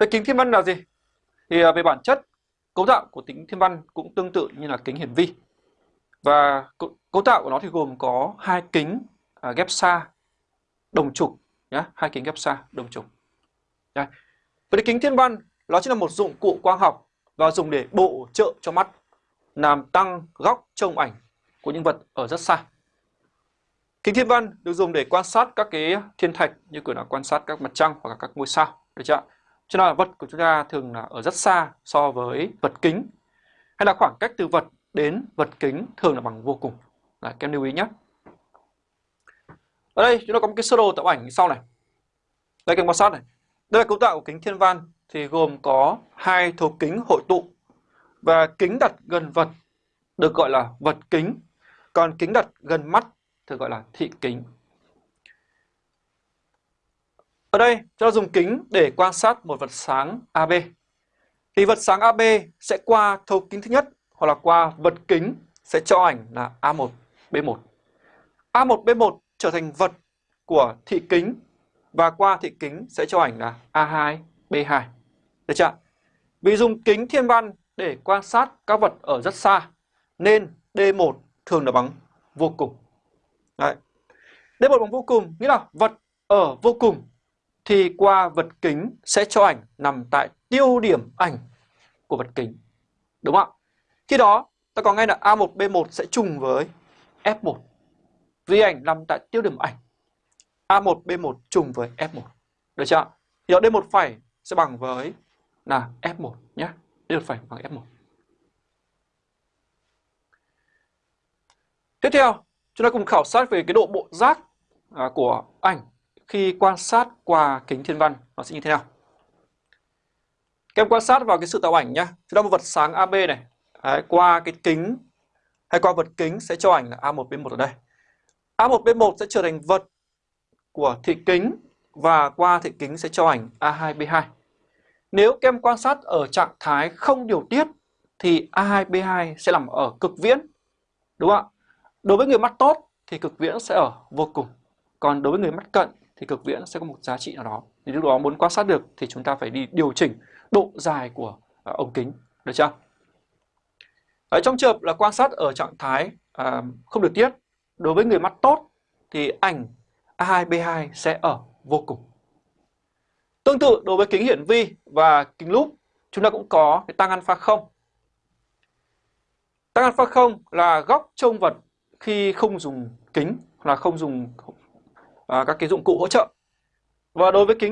Vậy kính thiên văn là gì? Thì à, về bản chất, cấu tạo của kính thiên văn cũng tương tự như là kính hiển vi. Và cấu tạo của nó thì gồm có hai kính à, ghép xa đồng trục nhé, hai kính ghép xa đồng trục. Đây. Vậy kính thiên văn nó chính là một dụng cụ quang học và dùng để bổ trợ cho mắt làm tăng góc trông ảnh của những vật ở rất xa. Kính thiên văn được dùng để quan sát các cái thiên thạch như kiểu là quan sát các mặt trăng hoặc là các ngôi sao, được chưa? Cho nên là vật của chúng ta thường là ở rất xa so với vật kính. Hay là khoảng cách từ vật đến vật kính thường là bằng vô cùng. là các em lưu ý nhé. Ở đây chúng ta có một cái sơ đồ tạo ảnh sau này. Đây các em quan sát này. Đây là cấu tạo của kính thiên văn thì gồm có hai thấu kính hội tụ và kính đặt gần vật được gọi là vật kính, còn kính đặt gần mắt thường gọi là thị kính. Ở đây chúng ta dùng kính để quan sát một vật sáng AB. Thì vật sáng AB sẽ qua thấu kính thứ nhất hoặc là qua vật kính sẽ cho ảnh là A1, B1. A1, B1 trở thành vật của thị kính và qua thị kính sẽ cho ảnh là A2, B2. Được chưa? Vì dùng kính thiên văn để quan sát các vật ở rất xa nên D1 thường là bằng vô cùng. Đấy. D1 bằng vô cùng nghĩa là vật ở vô cùng thì qua vật kính sẽ cho ảnh nằm tại tiêu điểm ảnh của vật kính. Đúng không ạ? Khi đó ta có ngay là A1, B1 sẽ trùng với F1. Vì ảnh nằm tại tiêu điểm ảnh. A1, B1 trùng với F1. Được chưa? Thì D1 phẩy sẽ bằng với là F1 nhé. D1 phẩy bằng F1. Tiếp theo, chúng ta cùng khảo sát về cái độ bộ giác à, của ảnh khi quan sát qua kính thiên văn nó sẽ như thế nào. Các em quan sát vào cái sự tạo ảnh nhé. Chúng ta một vật sáng AB này, Đấy, qua cái kính hay qua vật kính sẽ cho ảnh là A1, B1 ở đây. A1, B1 sẽ trở thành vật của thị kính và qua thị kính sẽ cho ảnh A2, B2. Nếu các em quan sát ở trạng thái không điều tiết thì A2, B2 sẽ nằm ở cực viễn. Đúng không ạ? Đối với người mắt tốt thì cực viễn sẽ ở vô cùng. Còn đối với người mắt cận thì cực viễn sẽ có một giá trị nào đó. Thì lúc đó muốn quan sát được thì chúng ta phải đi điều chỉnh độ dài của ờ, ống kính. Được chưa? Ở trong trường hợp là quan sát ở trạng thái à, không được tiết, đối với người mắt tốt thì ảnh A2, B2 sẽ ở vô cùng. Tương tự đối với kính hiển vi và kính lúp, chúng ta cũng có cái tăng alpha 0. Tăng alpha 0 là góc trông vật khi không dùng kính là không dùng à, các cái dụng cụ hỗ trợ. Và đối với kính